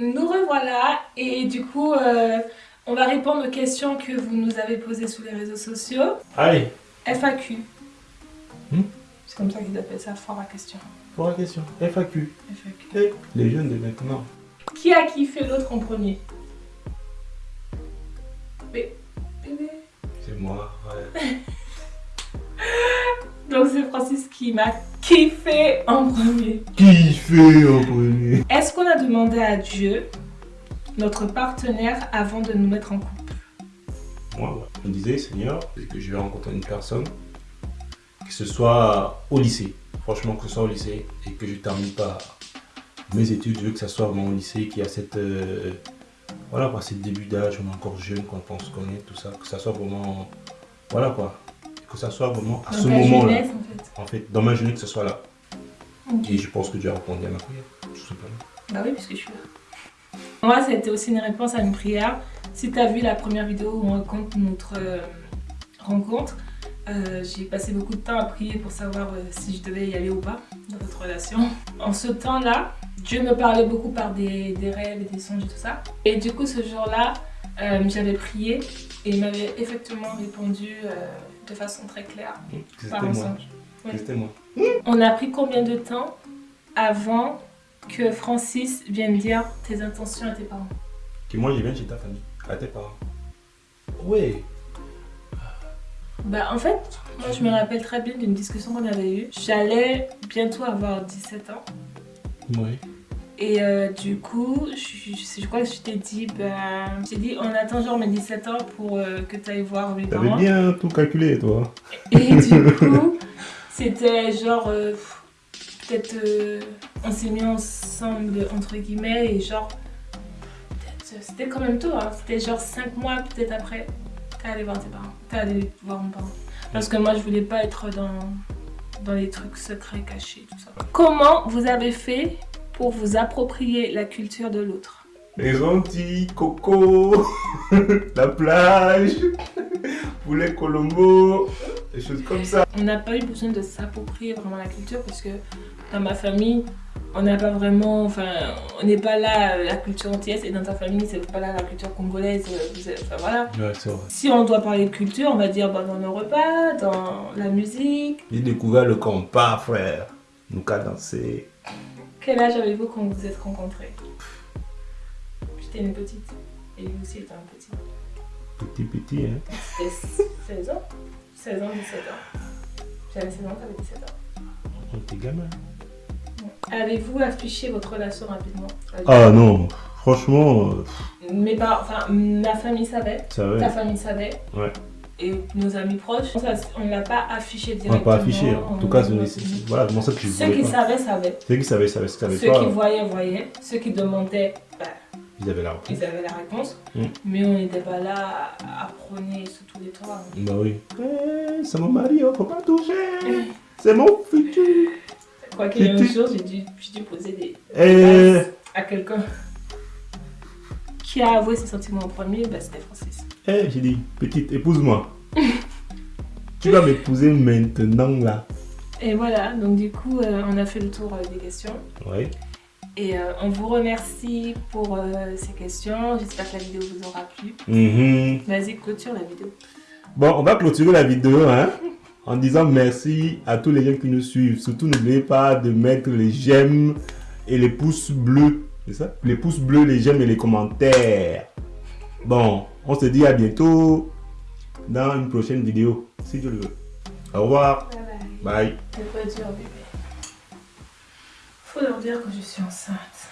Nous revoilà et du coup, euh, on va répondre aux questions que vous nous avez posées sur les réseaux sociaux. Allez, FAQ. Hmm? C'est comme ça qu'ils appellent ça, fort à question. la question. FAQ. FAQ. Eh, les jeunes de maintenant. Qui a kiffé l'autre en premier? Bé- Bébé. C'est moi, ouais. Donc c'est Francis qui m'a kiffé en premier. Qui? Fait en premier Est-ce qu'on a demandé à Dieu, notre partenaire, avant de nous mettre en couple? Moi. Je me disais, Seigneur, que je vais rencontrer une personne, que ce soit au lycée, franchement, que ce soit au lycée, et que je termine pas mes études, je veux que ça soit vraiment au lycée, qu'il y a cette. euh, voilà, quoi, c'est le début d'âge, on est encore jeune quand on se connaît, tout ça, que ça soit vraiment. Voilà, quoi. Que ça soit vraiment à Dans ce moment-là. en fait. En fait, dans ma jeunesse, que ce soit là. Et je pense que Dieu a répondu à ma prière, tout simplement. Bah oui, puisque je suis là. Moi, ça a été aussi une réponse à une prière. Si tu as vu la première vidéo où on raconte notre euh, rencontre, euh, j'ai passé beaucoup de temps à prier pour savoir euh, si je devais y aller ou pas dans notre relation. En ce temps-là, Dieu me parlait beaucoup par des, des rêves et des songes et tout ça. Et du coup, ce jour-là, euh, j'avais prié et il m'avait effectivement répondu euh, de façon très claire C'était par un moi. songe. Ouais. On a pris combien de temps avant que Francis vienne dire tes intentions à tes parents? Que moi, je viens chez ta famille, à tes parents. Ouais. Bah en fait, moi je me rappelle très bien d'une discussion qu'on avait eue. J'allais bientôt avoir 17 ans. Ouais. Et euh, du coup, je, je- je crois que je t'ai dit, bah, j'ai dit on attend genre mes 17 ans pour euh, que tu ailles voir mes T'avais parents. bien tout calculé, toi. Et du coup, c'était genre, euh, peut-être, euh, on s'est mis ensemble, entre guillemets, et genre, euh, c'était quand même tôt, hein, c'était genre 5 mois peut-être après, t'es allé voir tes parents, t'es allé voir mes parents. Parce que moi, je voulais pas être dans, dans les trucs secrets, cachés, tout ça. Comment vous avez fait pour vous approprier la culture de l'autre? Les Antilles, Coco, la plage, poulet Colombo, des choses comme ça. On n'a pas eu besoin de s'approprier vraiment la culture parce que dans ma famille, on n'a pas vraiment, enfin, on n'est pas là euh, la culture antillaise et dans ta famille, c'est pas là la culture congolaise. euh, Enfin voilà. Ouais, c'est vrai. Si on doit parler de culture, on va dire bah, dans nos repas, dans la musique. J'ai découvert le compas, frère. Nous qu'à danser. Quel âge avez-vous quand vous vous êtes rencontrés? J'étais une petite et lui aussi était un petit. Petit, petit, hein. C'était 16 ans 16 ans, 17 ans. J'avais 16 ans, t'avais 17 ans. On était gamin. Avez-vous affiché votre relation rapidement? Ah non, franchement, euh, Mes parents, enfin, ma famille savait, ta famille savait. Ouais. Et nos amis proches, on ne l'a pas affiché On n'a directement. pas affiché. En tout cas, voilà, moi ça que je Ceux qui pas. savaient, savaient. Ceux qui savaient, savaient. Ceux qui Ceux savaient qui pas, voyaient, voyaient. Ceux qui demandaient, bah, ils avaient la réponse. ils avaient la réponse. Mm. Mais on n'était pas là à, prôner sur tous les toits. Bah oui. Eh, c'est mon mari, oh, faut pas toucher. C'est mon futur. Quoi qu'il y ait un jour, j'ai dû, poser des Eh, bases à quelqu'un. Qui a avoué ses sentiments en premier? Bah, C'était Francis. eh, j'ai dit, petite, épouse-moi. tu vas m'épouser maintenant, là. Et voilà, donc du coup, euh, on a fait le tour euh, des questions. Oui. Et euh, on vous remercie pour euh, ces questions. J'espère que la vidéo vous aura plu. Mhm. Vas-y, clôture la vidéo. Bon, on va clôturer la vidéo hein, en disant merci à tous les gens qui nous suivent. Surtout, n'oubliez pas de mettre les j'aime et les pouces bleus. C'est ça? Les pouces bleus, les j'aime et les commentaires. Bon, on se dit à bientôt dans une prochaine vidéo, si Dieu le veut. Au revoir. Bye bye. Bye. C'est pas dur, bébé. Faut leur dire que je suis enceinte.